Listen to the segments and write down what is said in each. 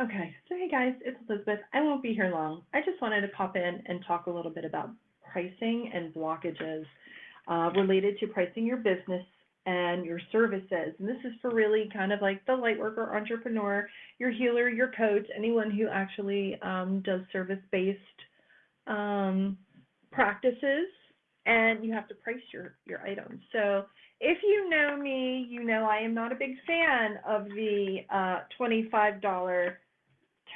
Okay, so hey guys, it's Elizabeth. I won't be here long. I just wanted to pop in and talk a little bit about pricing and blockages uh, related to pricing your business and your services. And this is for really kind of like the light worker, entrepreneur, your healer, your coach, anyone who actually um, does service-based um, practices, and you have to price your, your items. So if you know me, you know I am not a big fan of the uh, $25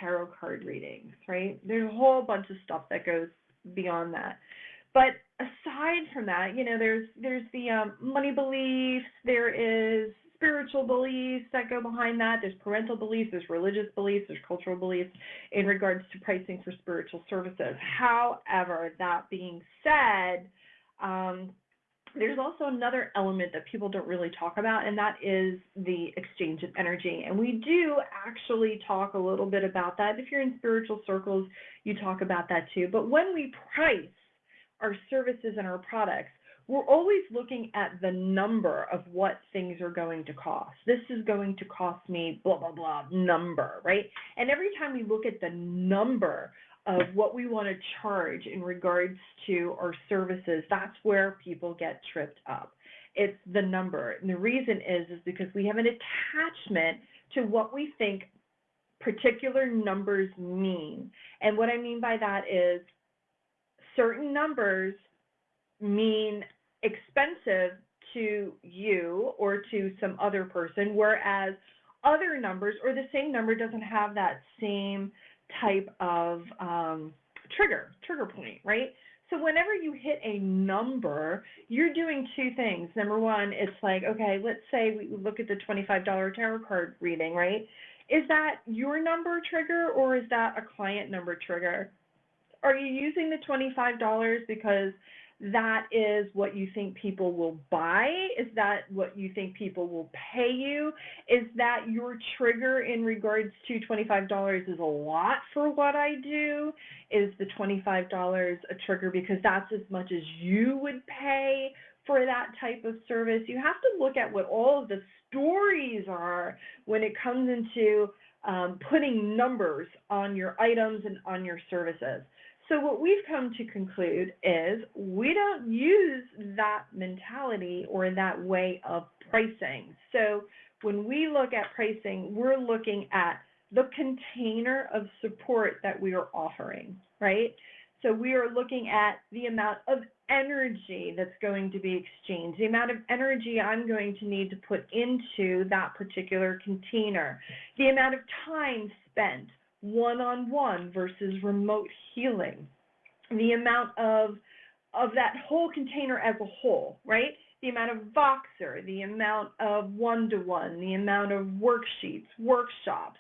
tarot card readings, right? There's a whole bunch of stuff that goes beyond that. But aside from that, you know, there's there's the um, money beliefs, there is spiritual beliefs that go behind that. There's parental beliefs, there's religious beliefs, there's cultural beliefs in regards to pricing for spiritual services. However, that being said, um, there's also another element that people don't really talk about, and that is the exchange of energy. And we do actually talk a little bit about that. If you're in spiritual circles, you talk about that too. But when we price our services and our products, we're always looking at the number of what things are going to cost. This is going to cost me blah, blah, blah number, right? And every time we look at the number of what we want to charge in regards to our services, that's where people get tripped up. It's the number. And the reason is is because we have an attachment to what we think particular numbers mean. And what I mean by that is certain numbers mean expensive to you or to some other person, whereas other numbers or the same number doesn't have that same type of um, trigger, trigger point, right? So whenever you hit a number, you're doing two things. Number one, it's like, okay, let's say we look at the $25 tarot card reading, right? Is that your number trigger or is that a client number trigger? Are you using the $25 because that is what you think people will buy? Is that what you think people will pay you? Is that your trigger in regards to $25 is a lot for what I do? Is the $25 a trigger because that's as much as you would pay for that type of service? You have to look at what all of the stories are when it comes into um, putting numbers on your items and on your services. So what we've come to conclude is we don't use that mentality or that way of pricing. So when we look at pricing, we're looking at the container of support that we are offering, right? So we are looking at the amount of energy that's going to be exchanged, the amount of energy I'm going to need to put into that particular container, the amount of time spent, one-on-one versus remote healing, the amount of of that whole container as a whole, right? The amount of Voxer, the amount of one-to-one, the amount of worksheets, workshops,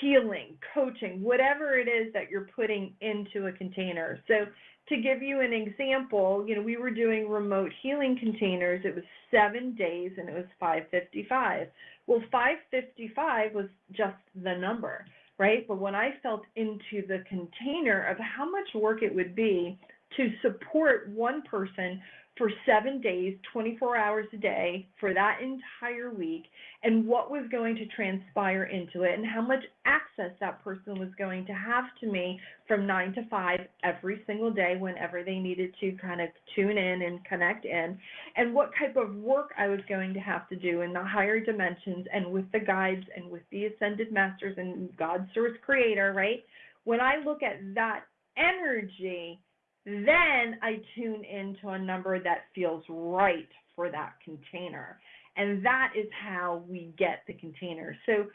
healing, coaching, whatever it is that you're putting into a container. So to give you an example, you know, we were doing remote healing containers. It was seven days and it was 555. Well, 555 was just the number right? But when I felt into the container of how much work it would be to support one person for seven days, 24 hours a day for that entire week, and what was going to transpire into it, and how much access that person was going to have to me from nine to five every single day whenever they needed to kind of tune in and connect in, and what type of work I was going to have to do in the higher dimensions and with the guides and with the ascended masters and God's source creator, right? When I look at that energy, then I tune into a number that feels right for that container. And that is how we get the container. So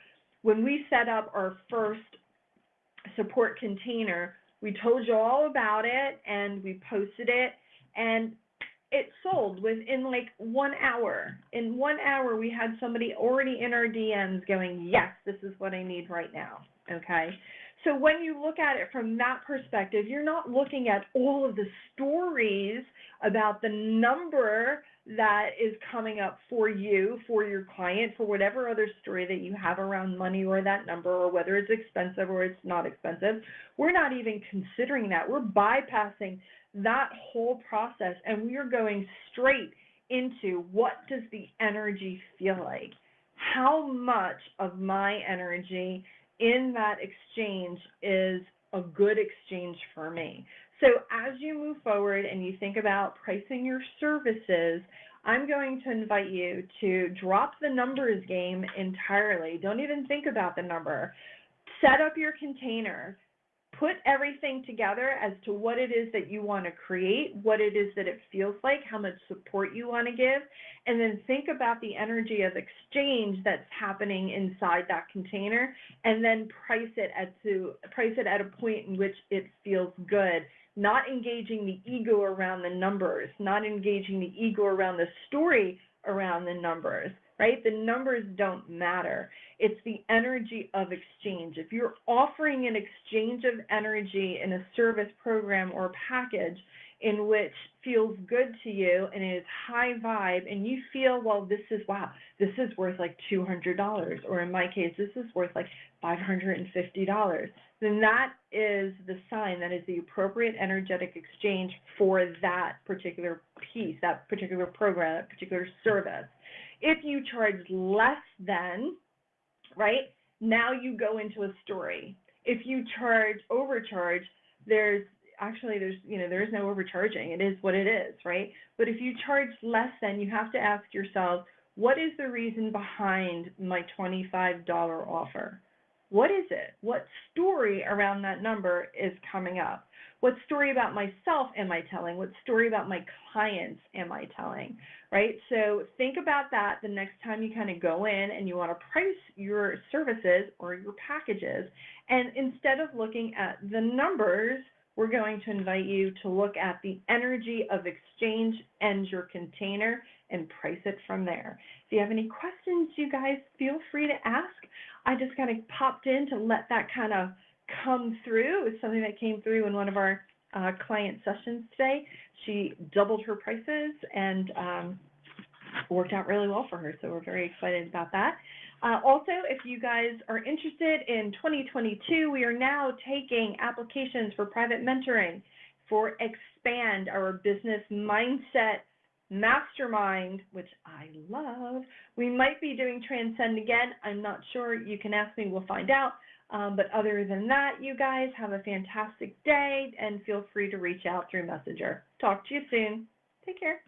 when we set up our first support container, we told you all about it and we posted it and it sold within like one hour. In one hour, we had somebody already in our DMs going, yes, this is what I need right now. Okay. So when you look at it from that perspective, you're not looking at all of the stories about the number that is coming up for you, for your client, for whatever other story that you have around money or that number, or whether it's expensive or it's not expensive. We're not even considering that. We're bypassing that whole process and we are going straight into what does the energy feel like? How much of my energy in that exchange is a good exchange for me. So as you move forward and you think about pricing your services, I'm going to invite you to drop the numbers game entirely. Don't even think about the number. Set up your container. Put everything together as to what it is that you want to create, what it is that it feels like, how much support you want to give, and then think about the energy of exchange that's happening inside that container, and then price it at to price it at a point in which it feels good. Not engaging the ego around the numbers, not engaging the ego around the story around the numbers, right? The numbers don't matter. It's the energy of exchange. If you're offering an exchange of energy in a service program or package in which feels good to you and is high vibe and you feel, well, this is, wow, this is worth like $200, or in my case, this is worth like $550 then that is the sign, that is the appropriate energetic exchange for that particular piece, that particular program, that particular service. If you charge less than, right, now you go into a story. If you charge overcharge, there's actually there's you know there is no overcharging. It is what it is, right? But if you charge less than, you have to ask yourself, what is the reason behind my $25 offer? What is it? What story around that number is coming up? What story about myself am I telling? What story about my clients am I telling? Right? So think about that the next time you kind of go in and you want to price your services or your packages. And instead of looking at the numbers, we're going to invite you to look at the energy of exchange and your container and price it from there. If you have any questions, you guys feel free to ask. I just kind of popped in to let that kind of come through. It's something that came through in one of our uh, client sessions today. She doubled her prices and um, worked out really well for her. So we're very excited about that. Uh, also, if you guys are interested in 2022, we are now taking applications for private mentoring for Expand, our business mindset Mastermind, which I love. We might be doing Transcend again. I'm not sure. You can ask me, we'll find out. Um, but other than that, you guys have a fantastic day and feel free to reach out through Messenger. Talk to you soon. Take care.